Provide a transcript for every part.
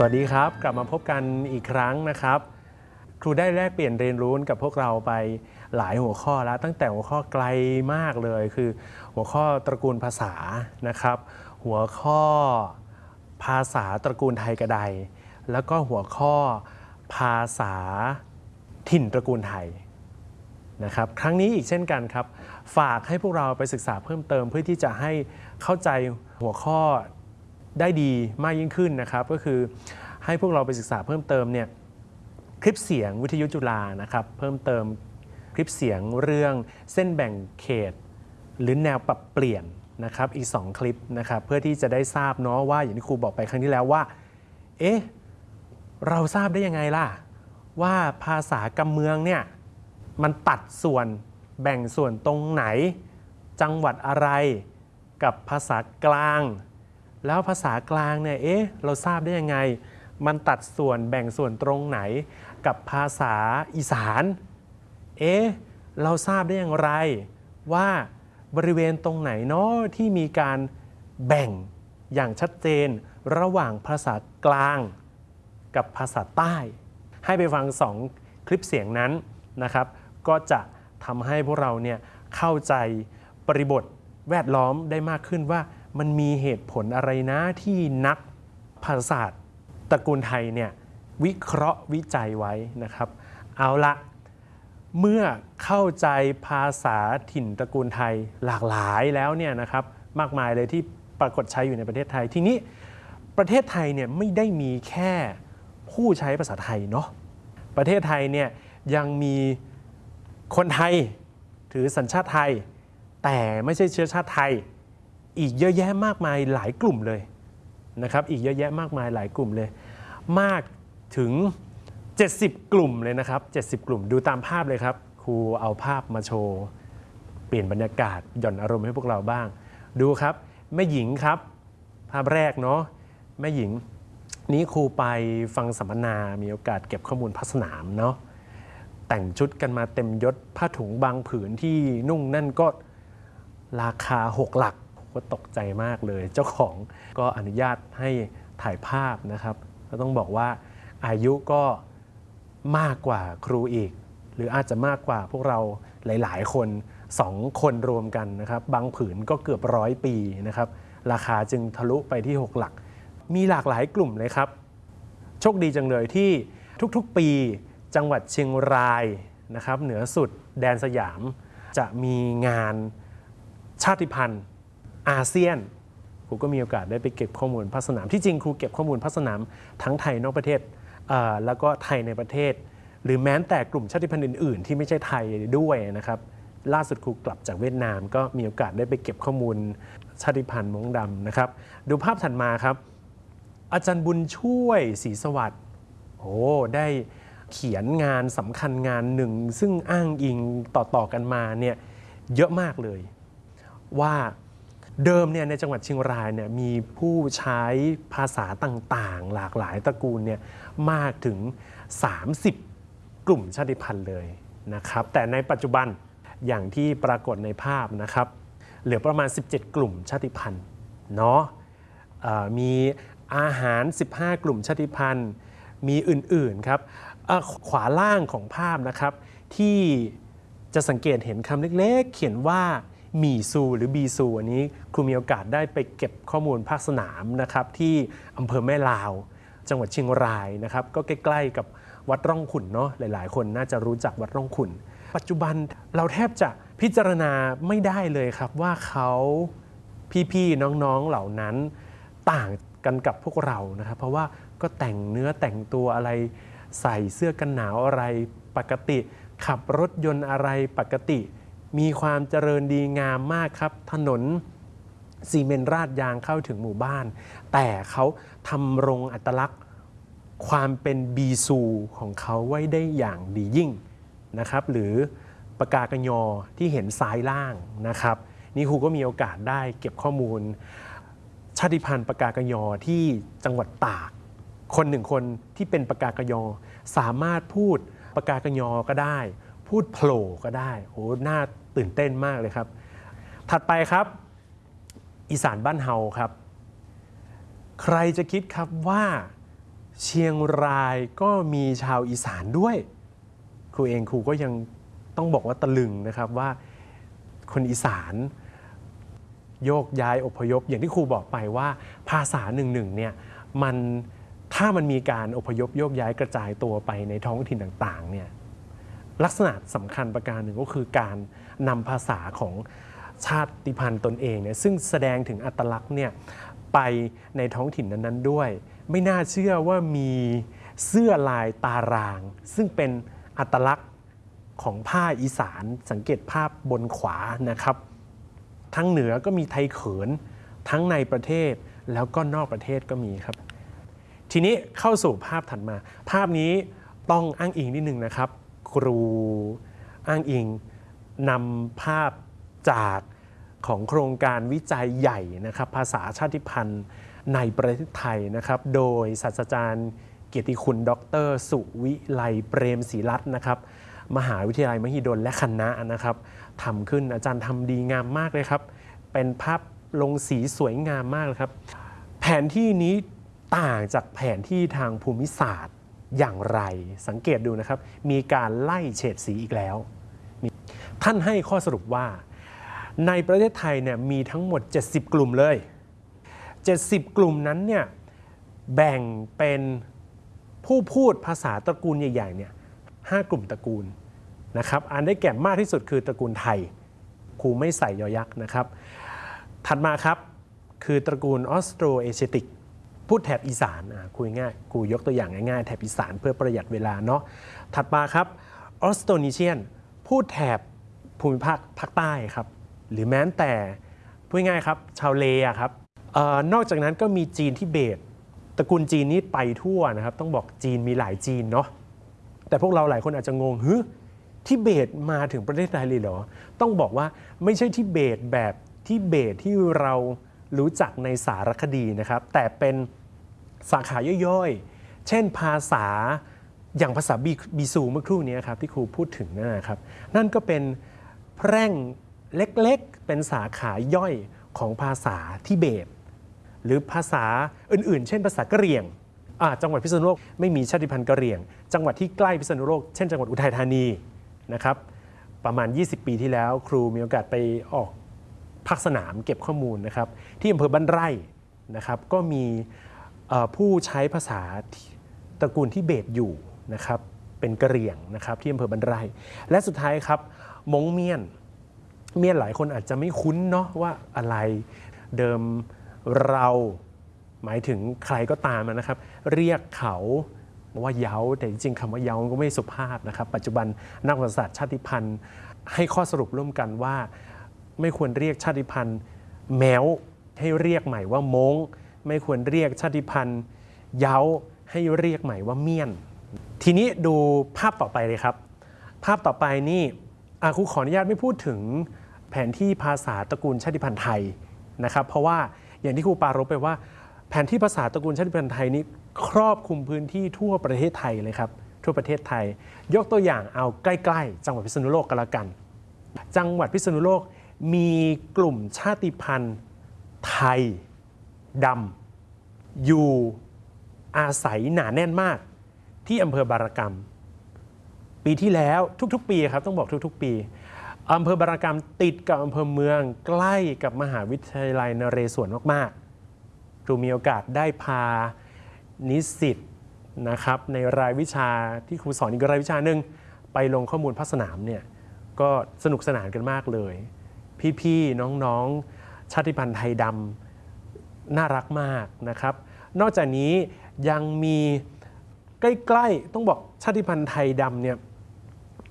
สวัสดีครับ กลับมาพบกันอีกครั้งนะครับ ครูได้แลกเปลี่ยนเรียนรู้กับพวกเราไปหลายหัวข้อแล้ว ตั้งแต่หัวข้อไกลมากเลย คือหัวข้อตระกูลภาษานะครับ หัวข้อภาษาตระกูลไทยกระไดแล้วก็หัวข้อภาษาถิ่นตระกูลไทยนะครับครั้งนี้อีกเช่นกันครับ ฝากให้พวกเราไปศึกษาเพิ่มเติมเพื่อที่จะให้เข้าใจหัวข้อ ได้ดีมากยิ่งขึ้นนะครับ ก็คือให้พวกเราไปศึกษาเพิ่มเติมเนี่ยคลิปเสียงวิทยุจุฬานะครับ เพิ่มเติมคลิปเสียงเรื่องเส้นแบ่งเขต หรือแนวปรับเปลี่ยนนะครับอีก 2 คลิปนะครับเพื่อที่จะได้ทราบเนาะว่าอย่างที่ครูบอกไปครั้งที่แล้วว่าเอ๊ะเราทราบได้ยังไงล่ะ ว่าภาษากำเมืองเนี่ยมันตัดส่วนแบ่งส่วนตรงไหน จังหวัดอะไรกับภาษากลาง แล้วภาษากลางเนี่ยเอ๊ะเราทราบได้ยังไง มันตัดส่วนแบ่งส่วนตรงไหน กับภาษาอีสานเอ๊ะเราทราบได้อย่างไร ว่าบริเวณตรงไหนเนาะที่มีการแบ่งอย่างชัดเจนระหว่างภาษากลางกับภาษาใต้ ให้ไปฟังสองคลิปเสียงนั้นนะครับ ก็จะทำให้พวกเราเนี่ยเข้าใจบริบทแวดล้อมได้มากขึ้นว่า มันมีเหตุผลอะไรนะที่นักภาษาศาสตร์ตระกูลไทยเนี่ยวิเคราะห์วิจัยไว้นะครับ เอาละเมื่อเข้าใจภาษาถิ่นตระกูลไทยหลากหลายแล้วเนี่ยนะครับมากมายเลยที่ปรากฏใช้อยู่ในประเทศไทย ทีนี้ประเทศไทยเนี่ยไม่ได้มีแค่ผู้ใช้ภาษาไทยเนาะประเทศไทยเนี่ยยังมีคนไทยถือสัญชาติไทย แต่ไม่ใช่เชื้อชาติไทย อีกเยอะแยะมากมายหลายกลุ่มเลยนะครับอีกเยอะแยะมากมายหลายกลุ่มเลย มากถึง 70 กลุ่มเลยนะครับ 70 กลุ่มดูตามภาพเลยครับ ครูเอาภาพมาโชว์ เปลี่ยนบรรยากาศหย่อนอารมณ์ให้พวกเราบ้าง ดูครับแม่หญิงครับ ภาพแรกเนาะแม่หญิง นี้ครูไปฟังสัมมนามีโอกาสเก็บข้อมูลพัสนามเนาะแต่งชุดกันมาเต็มยศผ้าถุงบางผืนที่นุ่งนั่นก็ราคา 6 หลัก ก็ตกใจมากเลย เจ้าของก็อนุญาตให้ถ่ายภาพนะครับ ก็ต้องบอกว่าอายุก็มากกว่าครูอีก หรืออาจจะมากกว่าพวกเราหลาย ๆ คนสองคนรวมกันนะครับ บางผืนก็เกือบร้อยปีนะครับ ราคาจึงทะลุไปที่ 6 หลัก มีหลากหลายกลุ่มเลยครับ โชคดีจังเลยที่ทุกๆปีจังหวัดเชียงรายนะครับ เหนือสุดแดนสยาม จะมีงานชาติพันธุ์ อาเซียนครูก็มีโอกาสได้ไปเก็บข้อมูลภาคสนาม ที่จริงครูเก็บข้อมูลภาคสนามทั้งไทยนอกประเทศแล้วก็ไทยในประเทศ หรือแม้แต่กลุ่มชาติพันธุ์อื่น ๆ ที่ไม่ใช่ไทยด้วยนะครับล่าสุดครูกลับจากเวียดนาม ก็มีโอกาสได้ไปเก็บข้อมูลชาติพันธุ์มงดำนะครับ ดูภาพถัดมาครับ อาจารย์บุญช่วยศรีสวัสดิ์โอ้ได้เขียนงานสำคัญงานหนึ่ง ซึ่งอ้างอิงต่อๆกันมาเนี่ยเยอะมากเลย ว่า เดิมเนี่ยในจังหวัดเชียงรายเนี่ยมีผู้ใช้ภาษาต่างๆ หลากหลายตระกูลเนี่ยมากถึง 30 กลุ่มชาติพันธุ์เลยนะครับ แต่ในปัจจุบันอย่างที่ปรากฏในภาพนะครับ เหลือประมาณ 17 กลุ่มชาติพันธุ์เนาะมีอาหาร 15 กลุ่มชาติพันธุ์ มีอื่นๆครับขวาล่างของภาพนะครับ ที่จะสังเกตเห็นคำเล็กๆ เขียนว่า มีซูหรือบีซูอันนี้ครูมีโอกาสได้ไปเก็บข้อมูลภาคสนามนะครับที่อำเภอแม่ลาว จังหวัดเชียงรายนะครับก็ใกล้ๆกับวัดร่องขุนเนาะหลาย ๆ คนน่าจะรู้จักวัดร่องขุน ปัจจุบันเราแทบจะพิจารณาไม่ได้เลยครับว่าเขาพี่ๆน้องๆเหล่านั้นต่างกันกับพวกเรานะครับ เพราะว่าก็แต่งเนื้อแต่งตัวอะไร ใส่เสื้อกันหนาวอะไรปกติ ขับรถยนต์อะไรปกติ มีความเจริญดีงามมากครับ ถนนซีเมนราดยางเข้าถึงหมู่บ้าน แต่เขาทำรงอัตลักษณ์ความเป็นบีซูของเขาไว้ได้อย่างดียิ่งนะครับ หรือปากากยอที่เห็นซ้ายล่างนะครับ นี่ครูก็มีโอกาสได้เก็บข้อมูล ชาติพันธุ์ปากากยอที่จังหวัดตาก คนหนึ่งคนที่เป็นปากากยอสามารถพูดปากากยอก็ได้ พูดโผล่ก็ได้โอ้น่าตื่นเต้นมากเลยครับ ถัดไปครับ อีสานบ้านเฮาครับ ใครจะคิดครับว่าเชียงรายก็มีชาวอีสานด้วย ครูเองครูก็ยังต้องบอกว่าตะลึงนะครับว่าคนอีสานโยกย้ายอพยพ อย่างที่ครูบอกไปว่าภาษาหนึ่งหนึ่งเนี่ยมันถ้ามันมีการอพยพโยกย้ายกระจายตัวไปในท้องถิ่นต่างๆเนี่ย ลักษณะสำคัญประการหนึ่งก็คือการนำภาษาของชาติพันธุ์ตนเองเนี่ยซึ่งแสดงถึงอัตลักษณ์เนี่ยไปในท้องถิ่นนั้นๆด้วย ไม่น่าเชื่อว่ามีเสื้อลายตาราง ซึ่งเป็นอัตลักษณ์ของผ้าอีสานสังเกตภาพบนขวานะครับ ทั้งเหนือก็มีไทยเขิน ทั้งในประเทศแล้วก็นอกประเทศก็มีครับ ทีนี้เข้าสู่ภาพถัดมา ภาพนี้ต้องอ้างอิงนิดนึงนะครับ ครูอ้างอิงนำภาพจากของโครงการวิจัยใหญ่นะครับภาษาชาติพันธุ์ในประเทศไทยนะครับโดยศาสตราจารย์ เกียรติคุณ ดร สุวิไลเปรมศรีรัตน์นะครับมหาวิทยาลัยมหิดลและคณะนะครับทำขึ้นอาจารย์ทำดีงามมากเลยครับ เป็นภาพลงสีสวยงามมากเลยครับ แผนที่นี้ต่างจากแผนที่ทางภูมิศาสตร์ อย่างไรสังเกตดูนะครับ มีการไล่เฉดสีอีกแล้ว ท่านให้ข้อสรุปว่า ในประเทศไทยเนี่ยมีทั้งหมด 70 กลุ่มเลย 70 กลุ่มนั้นเนี่ยแบ่งเป็นผู้พูดภาษาตระกูลใหญ่ๆเนี่ยห้ากลุ่มตระกูลนะครับอันได้แก่มากที่สุดคือตระกูลไทยครูไม่ใส่ยอยักษ์นะครับ ถัดมาครับคือตระกูลออสโตรเอเชติก พูดแถบอีสานคุยง่ายครูยกตัวอย่างง่ายๆแถบอีสานเพื่อประหยัดเวลาเนาะถัดมาครับออสโตนิเชียน พูดแถบภูมิภาคภาคใต้ครับ หรือแม้แต่พูดง่ายครับชาวเลอะครับออนอกจากนั้นก็มีจีนที่เบตตระกูลจีนนี่ไปทั่วนะครับ ต้องบอกจีนมีหลายจีนเนาะแต่พวกเราหลายคนอาจจะงงฮึทิเบตมาถึงประเทศไทยเลยเหรอ ต้องบอกว่าไม่ใช่ทิเบตแบบทิเบตที่เรา รู้จักในสารคดีนะครับ แต่เป็นสาขาย่อยๆ เช่นภาษาอย่างภาษาบีบซูเมื่อครู่นี้ครับที่ครูพูดถึงนั่นนะครับ นั่นก็เป็นแพร่งเล็กๆ เป็นสาขาย่อยของภาษาทิเบต หรือภาษาอื่นๆ เช่นภาษากะเหรี่ยงจังหวัดพิษณุโลกไม่มีชาติพันธุ์กะเหรี่ยง จังหวัดที่ใกล้พิษณุโลกเช่นจังหวัดอุทัยธานีนะครับประมาณ 20 ปีที่แล้ว ครูมีโอกาสไปออก ภาคสนามเก็บข้อมูลนะครับที่อำเภอบ้านไร่นะครับก็มีผู้ใช้ภาษาตระกูลที่เบตอยู่นะครับเป็นกะเหรี่ยงนะครับที่อำเภอบ้านไร่และสุดท้ายครับมงเมียน เมียนหลายคนอาจจะไม่คุ้นเนาะว่าอะไรเดิมเราหมายถึงใครก็ตามนะครับ เรียกเขาว่าเย้าแต่จริงๆคำว่าเย้าก็ไม่สุภาพนะครับ ปัจจุบันนักประวัติศาสตร์ชาติพันธุ์ ให้ข้อสรุปร่วมกันว่า ไม่ควรเรียกชาติพันธุ์แมวให้เรียกใหม่ว่ามงไม่ควรเรียกชาติพันธุ์เย้าให้เรียกใหม่ว่าเมียน ทีนี้ดูภาพต่อไปเลยครับ ภาพต่อไปนี่อะครูขออนุญาตไม่พูดถึงแผนที่ภาษาตระกูลชาติพันธุ์ไทยนะครับ เพราะว่าอย่างที่ครูปารบไปว่า แผนที่ภาษาตระกูลชาติพันธุ์ไทยนี้ครอบคลุมพื้นที่ทั่วประเทศไทยเลยครับ ทั่วประเทศไทย ยกตัวอย่างเอาใกล้ ๆ จังหวัดพิษณุโลกกันละกัน จังหวัดพิษณุโลก มีกลุ่มชาติพันธุ์ ไทยดำอยู่อาศัยหนาแน่นมาก ที่อำเภอบารกรรม ปีที่แล้วทุกๆ ปีครับต้องบอกทุกๆ ปีอำเภอบารกรรมติดกับอำเภอเมืองใกล้กับมหาวิทยาลัยนเรศวรมากๆครูมีโอกาสได้พานิสิตนะครับในรายวิชาที่ครูสอนอีกรายวิชาหนึ่งไปลงข้อมูลภาคสนามเนี่ยก็สนุกสนานกันมากเลย พี่ๆน้องๆ ชาติพันธุ์ไทยดำน่ารักมากนะครับ นอกจากนี้ยังมีใกล้ๆ ต้องบอกชาติพันธุ์ไทยดำเนี่ย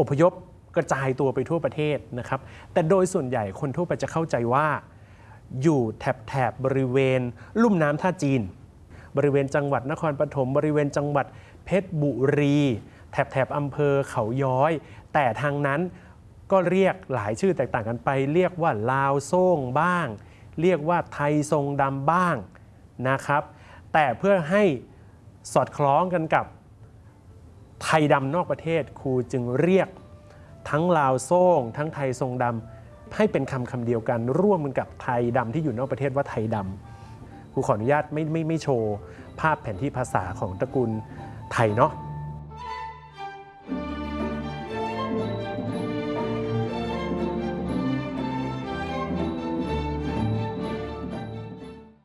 อพยพกระจายตัวไปทั่วประเทศนะครับ แต่โดยส่วนใหญ่คนทั่วไปจะเข้าใจว่า อยู่แถบแถบบริเวณ ลุ่มน้ำท่าจีน บริเวณจังหวัดนครปฐมบริเวณจังหวัดเพชรบุรี แถบแถบอำเภอเขาย้อย แต่ทางนั้น ก็เรียกหลายชื่อแตกต่างกันไป เรียกว่าลาวโซ่งบ้าง เรียกว่าไทยทรงดำบ้างนะครับ แต่เพื่อให้สอดคล้องกันกับไทยดำนอกประเทศครูจึงเรียกทั้งลาวโซ่งทั้งไทยทรงดำให้เป็นคำคำเดียวกัน ร่วมกันกับไทยดำที่อยู่นอกประเทศว่าไทยดำครูขออนุญาตไม่ไม่ไม่โชว์ ภาพแผนที่ภาษาของตระกูลไทยเนาะ